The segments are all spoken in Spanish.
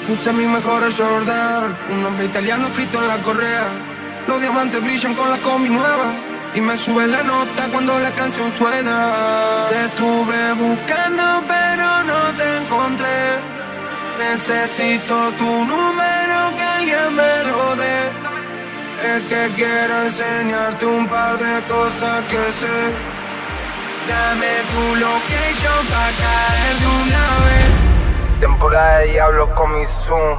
puse mi mejor Jordan. Un nombre italiano escrito en la correa. Los diamantes brillan con la combi nueva. Y me sube la nota cuando la canción suena. Te estuve buscando, pero no te encontré. Necesito tu número, que alguien me lo dé. Es que quiero enseñarte un par de cosas que sé. Dame tu location pa' caer de una vez. Temporada de diablos con mi zoom.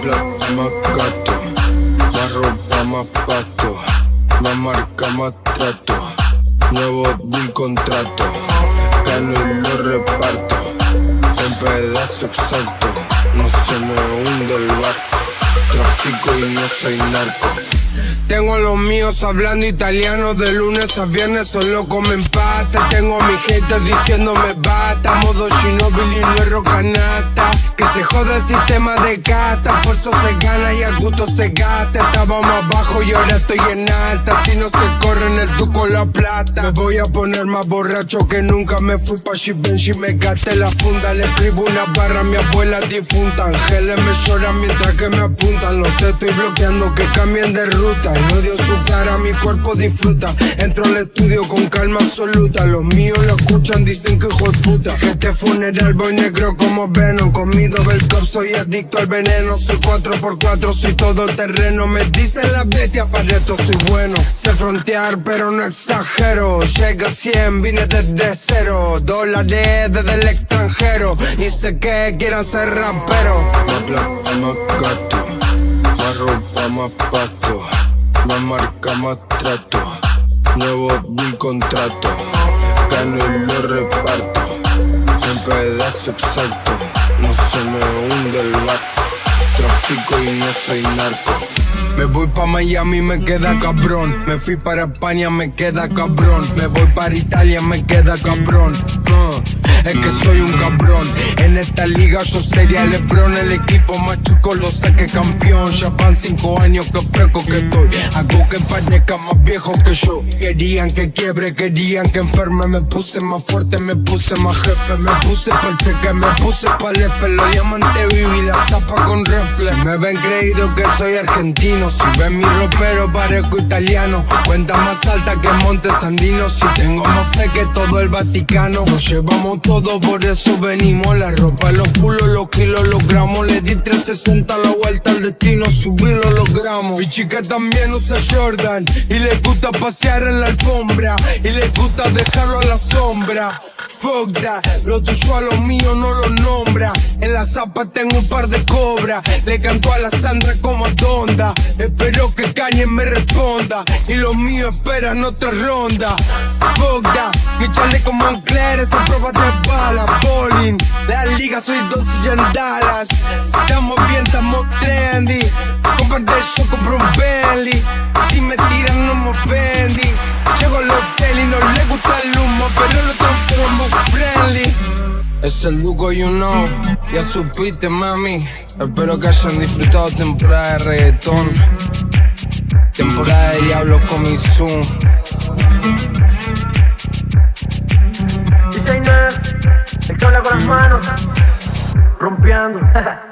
Plata, más gato. Más ropa, más pasto. Más marca, más trato. Nuevo deal contrato. Gano y lo reparto. En pedazo exacto. No se me hunde el barco. Trafico y no soy narco. Tengo los míos hablando italiano de lunes a viernes, solo comen pasta. Tengo a mis haters diciéndome bata, modo Shinobi y no es rocanata. Que se joda el sistema de casta, esfuerzo se gana y a gusto se gasta. Estaba más bajo y ahora estoy en alta. Si no se corre en el tuco la plata. Me voy a poner más borracho que nunca. Me fui pa' Givenchy, me gasté la funda. Le escribo una barra a mi abuela difunta. Ángeles me lloran mientras que me apuntan. Los estoy bloqueando que cambien de ruta. El odio en su cara, mi cuerpo disfruta. Entro al estudio con calma absoluta. Los míos lo escuchan, dicen que hijo puta. Este funeral voy negro como Venom. Comido del top, soy adicto al veneno. Soy 4x4, soy todo terreno. Me dicen la bestia, para esto soy bueno. Sé frontear, pero no exagero. Llega a 100, vine desde cero. Dólares desde el extranjero. Y sé que quieran ser raperos. Más pasto. Más marca, más trato. Nuevo deal contrato. Gano y lo reparto. En pedazo exacto. No se me hunde el barco. Trafico y no soy narco. Me voy pa' Miami, me queda cabrón. Me fui para España, me queda cabrón. Me voy para Italia, me queda cabrón. Uh, es que soy un cabrón. En esta liga yo sería Lebron. El equipo más chico lo saqué campeón. Ya van cinco años que fresco que estoy. Hago que parezca más viejo que yo. Querían que quiebre, querían que enferme. Me puse más fuerte, me puse más jefe. Me puse pa'l cheque, me puse pa'l F. Los diamantes viví la zapa con reflex. Si me ven creído que soy argentino. Si ven mi ropero parezco italiano. Cuenta más alta que Monte Sandino. Si tengo más fe que todo el Vaticano. Nos llevamos todo, por eso venimos. La ropa, los culos, los kilos, los gramos. Le di 360 la vuelta al destino. Subí lo logramos. Mi chica también usa Jordan. Y le gusta pasear en la alfombra. Y le gusta dejarlo a la sombra. Fuck that, lo tuyo a lo mío no lo nombra. En la zapa tengo un par de cobras. Le canto a la Sandra como a Donda. Espero que Kanye me responda. Y los míos esperan otra ronda. Fuck that, mi chaleco Moncler es a prueba de bala. Bowling, la liga soy dos y Dallas. Estamos bien, estamos trendy. Comparte yo compro un Bentley. Si me tiran no me ofendí. Llego al hotel y no le gusta el humo, El Duco, you know, ya supiste, mami. Espero que hayan disfrutado temporada de reggaetón. Temporada de diablo con mi Zoom. DJ el que habla con las manos, rompeando.